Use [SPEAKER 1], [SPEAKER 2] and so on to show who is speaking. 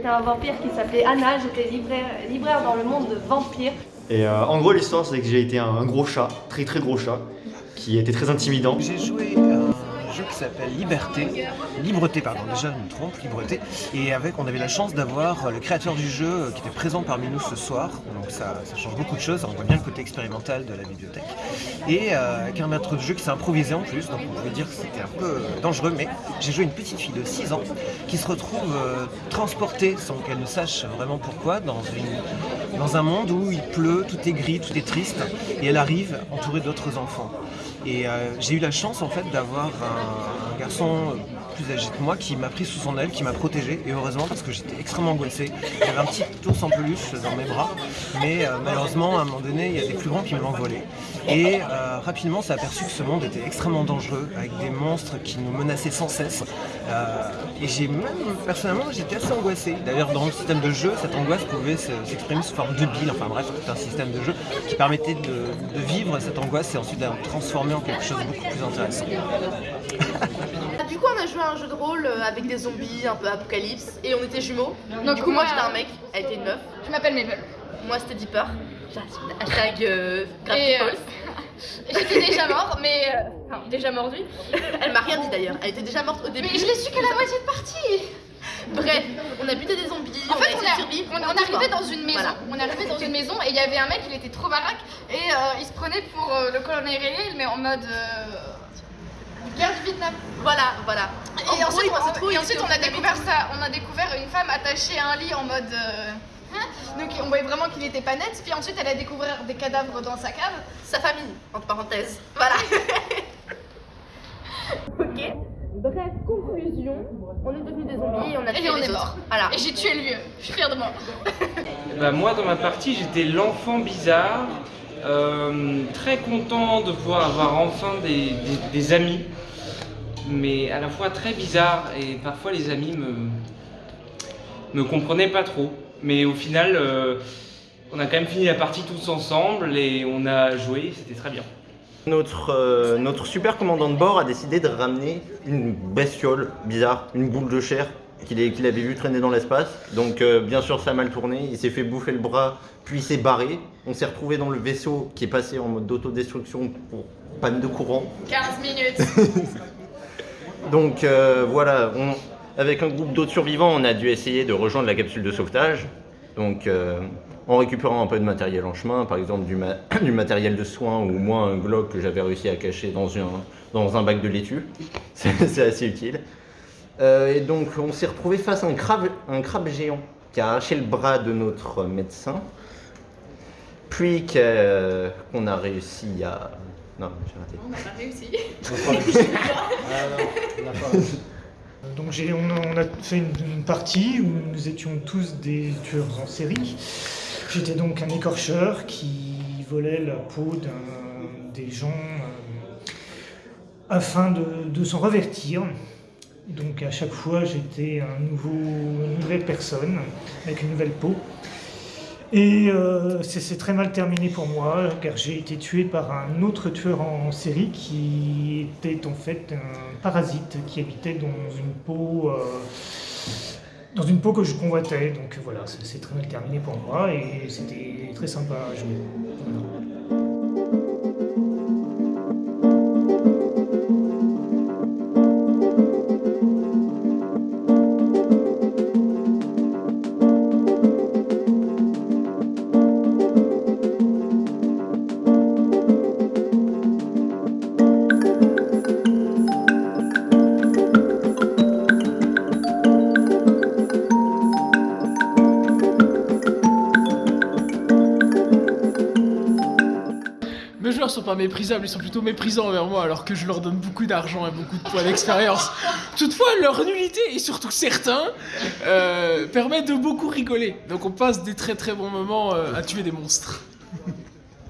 [SPEAKER 1] j'étais un vampire qui s'appelait Anna, j'étais libraire, libraire dans le monde de vampires.
[SPEAKER 2] Et euh, en gros, l'histoire, c'est que j'ai été un, un gros chat, très très gros chat, qui était très intimidant.
[SPEAKER 3] J'ai joué s'appelle Liberté, Libreté pardon, déjà je me trompe, Libreté, et avec on avait la chance d'avoir le créateur du jeu euh, qui était présent parmi nous ce soir, donc ça, change beaucoup de choses, on voit bien le côté expérimental de la bibliothèque, et euh, avec un maître de jeu qui s'est improvisé en plus, donc on pouvait dire que c'était un peu euh, dangereux, mais j'ai joué une petite fille de 6 ans qui se retrouve euh, transportée sans qu'elle ne sache vraiment pourquoi dans, une, dans un monde où il pleut, tout est gris, tout est triste, et elle arrive entourée d'autres enfants. Et euh, j'ai eu la chance en fait d'avoir un, garçon plus âgé que moi qui m'a pris sous son aile, qui m'a protégé et heureusement parce que j'étais extrêmement angoissé. J'avais un petit ours en peluche dans mes bras, mais euh, malheureusement à un moment donné il y a des plus grands qui me l'ont volé. Et euh, rapidement s'est aperçu que ce monde était extrêmement dangereux avec des monstres qui nous menaçaient sans cesse. Euh, et j'ai même personnellement j'étais assez angoissé. D'ailleurs dans le système de jeu cette angoisse pouvait se- s'exprimer sous forme de bile. Enfin bref tout un système de jeu qui permettait de, de vivre cette angoisse et ensuite de la transformer en quelque chose de beaucoup plus intéressant.
[SPEAKER 4] Du coup, on a joué à un jeu de rôle euh, avec des zombies, un peu apocalypse, et on était jumeaux. Du coup, moi j'étais un mec, elle était une meuf.
[SPEAKER 5] Je m'appelle Mabel.
[SPEAKER 4] Moi c'était Deeper. Hashtag euh,
[SPEAKER 5] Et euh, j'étais déjà mort, mais. euh, Enfin, déjà mordu.
[SPEAKER 4] Elle m'a rien dit d'ailleurs, elle était déjà morte au début.
[SPEAKER 5] Mais je l'ai su qu'à la moitié de partie
[SPEAKER 4] Bref, on a buté des zombies,
[SPEAKER 5] En
[SPEAKER 4] on
[SPEAKER 5] fait,
[SPEAKER 4] a
[SPEAKER 5] on, a- on, on arrivait dans une maison.
[SPEAKER 4] Voilà.
[SPEAKER 5] On arrivait dans une maison et il y avait un mec, il était trop baraque et euh, il se prenait pour euh, le colonel réel, mais en mode. euh, guerre du Vietnam.
[SPEAKER 4] Voilà, voilà. En
[SPEAKER 5] Et
[SPEAKER 4] gros,
[SPEAKER 5] ensuite, on,
[SPEAKER 4] trop,
[SPEAKER 5] et ensuite, on a découvert ça. On a découvert une femme attachée à un lit en mode. euh, hein. donc on voyait vraiment qu'il n'était pas net. Puis ensuite, elle a découvert des cadavres dans sa cave.
[SPEAKER 4] Sa famille, entre parenthèses. Voilà. ok. Bref, conclusion. On est devenus des zombies et on a
[SPEAKER 5] Et
[SPEAKER 4] tué
[SPEAKER 5] on
[SPEAKER 4] les
[SPEAKER 5] est
[SPEAKER 4] autres.
[SPEAKER 5] mort.
[SPEAKER 4] Voilà.
[SPEAKER 5] Et j'ai tué le vieux. Je suis fière de moi.
[SPEAKER 6] Bah, moi, dans ma partie, j'étais l'enfant bizarre, euh, très content de pouvoir avoir enfin des, amis, mais à la fois très bizarre et parfois les amis me me comprenaient pas trop. Mais au final, euh, on a quand même fini la partie tous ensemble et on a joué, c'était très bien.
[SPEAKER 2] Notre, euh, notre super commandant de bord a décidé de ramener une bestiole bizarre, une boule de chair qu'il avait vu traîner dans l'espace. Donc euh, bien sûr ça a mal tourné, il s'est fait bouffer le bras, puis il s'est barré. On s'est retrouvé dans le vaisseau qui est passé en mode d'autodestruction pour panne de courant.
[SPEAKER 5] 15 minutes.
[SPEAKER 2] Donc euh, voilà, on- avec un groupe d'autres survivants, on a dû essayer de rejoindre la capsule de sauvetage. Donc euh, en récupérant un peu de matériel en chemin, par exemple du, ma- du matériel de soins ou moi un globe que j'avais réussi à cacher dans un, dans un bac de laitue. C'est assez utile. Euh, et donc on s'est retrouvé face à un crabe, un crabe géant qui a arraché le bras de notre médecin. Puis qu'a- qu'on a réussi à... Non, j'ai raté.
[SPEAKER 5] On n'a pas réussi.
[SPEAKER 7] Donc j'ai- on, a, on a fait une, une partie où nous étions tous des tueurs en série. J'étais donc un écorcheur qui volait la peau d'un- des gens euh, afin de, de s'en revertir. Donc à chaque fois j'étais une nouvelle personne avec une nouvelle peau. Et euh, c'est très mal terminé pour moi, car j'ai été tué par un autre tueur en série qui était en fait un parasite qui habitait dans une peau, euh, dans une peau que je convoitais. Donc voilà, c'est très mal terminé pour moi et c'était très sympa à jouer.
[SPEAKER 8] Mes joueurs sont pas méprisables, ils sont plutôt méprisants envers moi alors que je leur donne beaucoup d'argent et beaucoup de points d'expérience. Toutefois, leur nullité et surtout certains euh, permettent de beaucoup rigoler. Donc on passe des très très bons moments euh, à tuer des monstres.